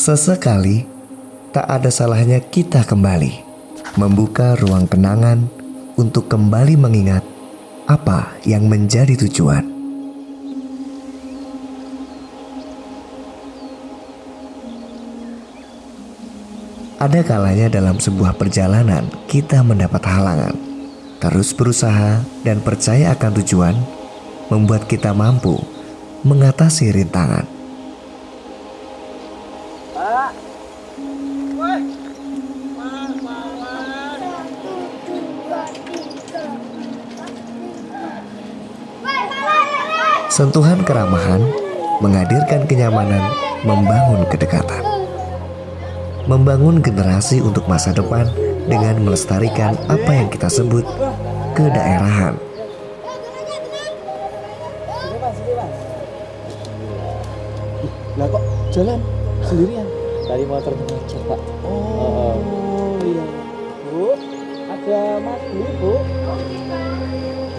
Sesekali, tak ada salahnya kita kembali membuka ruang kenangan untuk kembali mengingat apa yang menjadi tujuan. Ada kalanya dalam sebuah perjalanan kita mendapat halangan. Terus berusaha dan percaya akan tujuan membuat kita mampu mengatasi rintangan. Sentuhan keramahan menghadirkan kenyamanan, membangun kedekatan. Membangun generasi untuk masa depan dengan melestarikan apa yang kita sebut kedaerahan. Lah kok jalan sendirian? Tadi motor ngecek pak. Oh, iya. Bu, ada Mas Bu, Bu.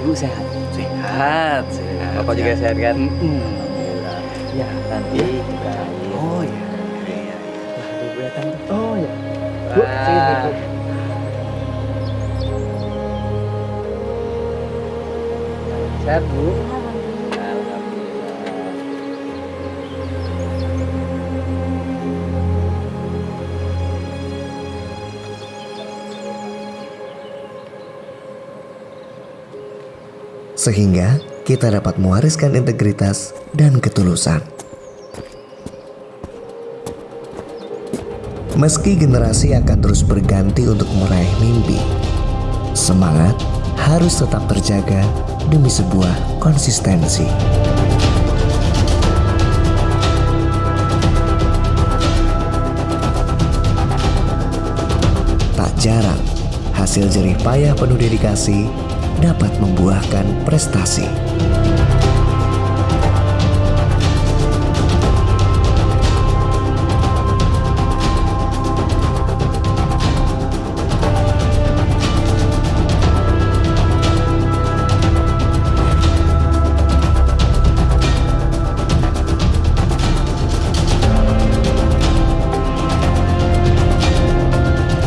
Bu sehat. Sehat. Sehat. Bapak juga sehat kan? Alhamdulillah. Ya nanti juga. Oh ya. Iya. Oh ya. Bu, sini, Bu. Sehat bu. Sehingga kita dapat mewariskan integritas dan ketulusan. Meski generasi akan terus berganti untuk meraih mimpi, semangat harus tetap terjaga demi sebuah konsistensi. Tak jarang, hasil jerih payah penuh dedikasi dapat membuahkan prestasi.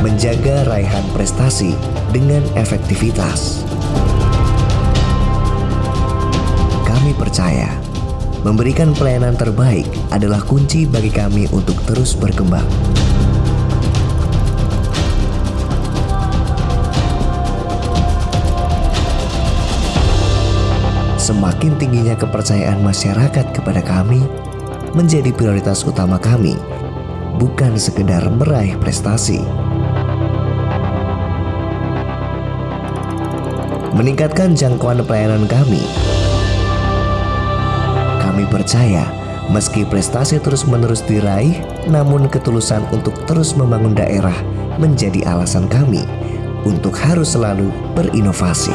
Menjaga raihan prestasi dengan efektivitas. Percaya memberikan pelayanan terbaik adalah kunci bagi kami untuk terus berkembang. Semakin tingginya kepercayaan masyarakat kepada kami menjadi prioritas utama kami, bukan sekedar meraih prestasi. Meningkatkan jangkauan pelayanan kami kami percaya meski prestasi terus-menerus diraih, namun ketulusan untuk terus membangun daerah menjadi alasan kami untuk harus selalu berinovasi.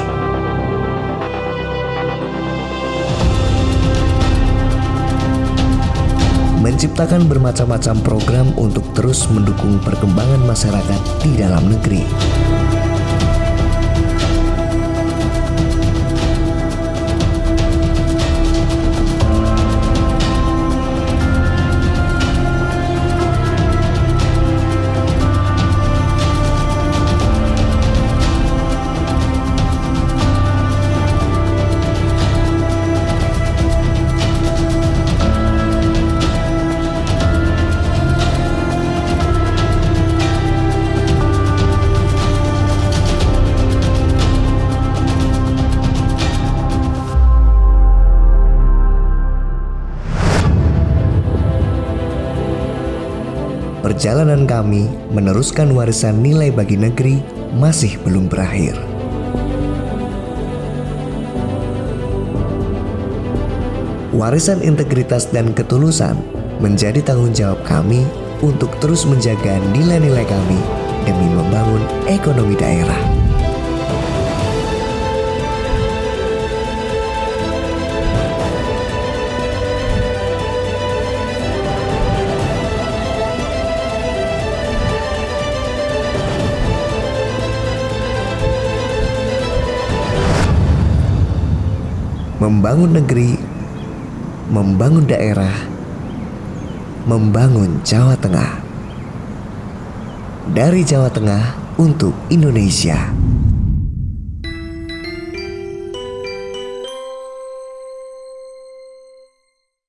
Menciptakan bermacam-macam program untuk terus mendukung perkembangan masyarakat di dalam negeri. Perjalanan kami meneruskan warisan nilai bagi negeri masih belum berakhir. Warisan integritas dan ketulusan menjadi tanggung jawab kami untuk terus menjaga nilai-nilai kami demi membangun ekonomi daerah. Membangun negeri, membangun daerah, membangun Jawa Tengah. Dari Jawa Tengah untuk Indonesia.